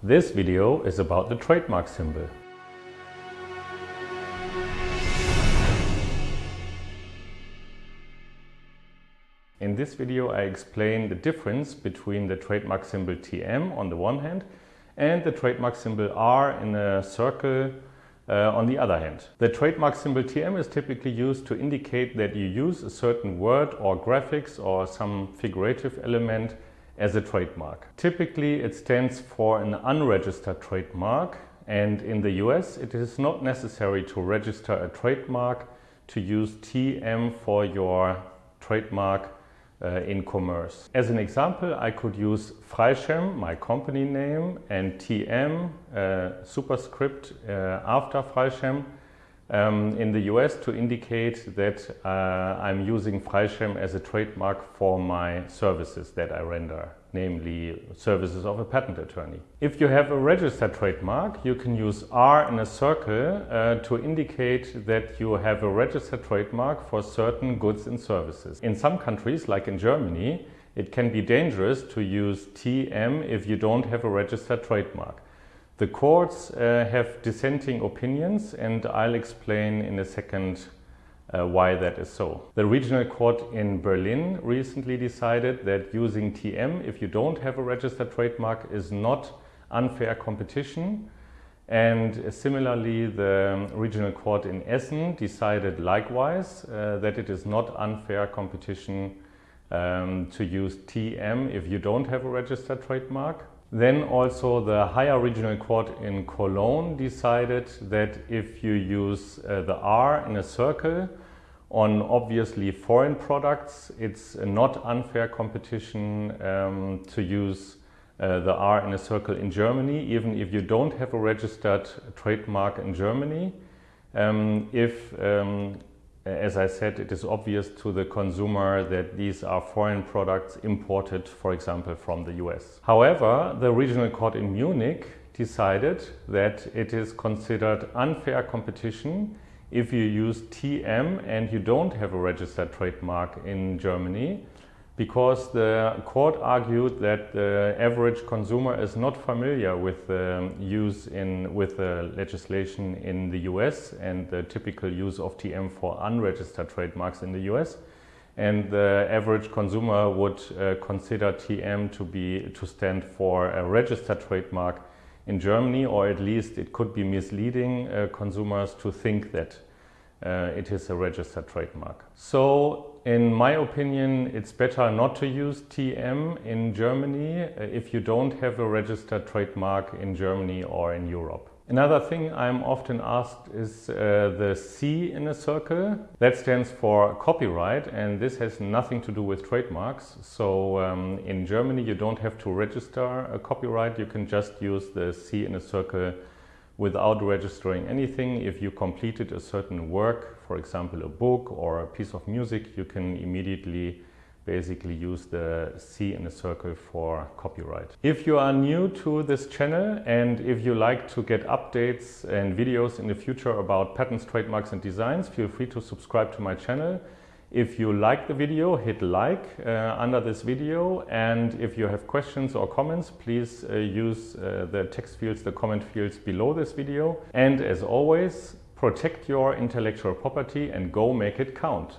This video is about the trademark symbol. In this video I explain the difference between the trademark symbol TM on the one hand and the trademark symbol R in a circle uh, on the other hand. The trademark symbol TM is typically used to indicate that you use a certain word or graphics or some figurative element as a trademark. Typically it stands for an unregistered trademark and in the US it is not necessary to register a trademark to use TM for your trademark uh, in commerce. As an example, I could use Freischem, my company name, and TM, uh, superscript uh, after Freischem, um, in the US to indicate that uh, I'm using Freischem as a trademark for my services that I render, namely services of a patent attorney. If you have a registered trademark, you can use R in a circle uh, to indicate that you have a registered trademark for certain goods and services. In some countries, like in Germany, it can be dangerous to use TM if you don't have a registered trademark. The courts uh, have dissenting opinions and I'll explain in a second uh, why that is so. The regional court in Berlin recently decided that using TM if you don't have a registered trademark is not unfair competition and similarly the regional court in Essen decided likewise uh, that it is not unfair competition um, to use TM if you don't have a registered trademark. Then also the higher regional court in Cologne decided that if you use uh, the R in a circle on obviously foreign products, it's not unfair competition um, to use uh, the R in a circle in Germany, even if you don't have a registered trademark in Germany. Um, if um, Uh, as I said, it is obvious to the consumer that these are foreign products imported, for example, from the US. However, the regional court in Munich decided that it is considered unfair competition if you use TM and you don't have a registered trademark in Germany because the court argued that the average consumer is not familiar with the use in with the legislation in the US and the typical use of TM for unregistered trademarks in the US and the average consumer would uh, consider TM to be to stand for a registered trademark in Germany or at least it could be misleading uh, consumers to think that uh, it is a registered trademark. So in my opinion, it's better not to use TM in Germany uh, if you don't have a registered trademark in Germany or in Europe. Another thing I'm often asked is uh, the C in a circle. That stands for copyright and this has nothing to do with trademarks. So um, in Germany you don't have to register a copyright, you can just use the C in a circle without registering anything. If you completed a certain work, for example, a book or a piece of music, you can immediately basically use the C in a circle for copyright. If you are new to this channel and if you like to get updates and videos in the future about patents, trademarks and designs, feel free to subscribe to my channel. If you like the video, hit like uh, under this video and if you have questions or comments, please uh, use uh, the text fields, the comment fields below this video. And as always, protect your intellectual property and go make it count.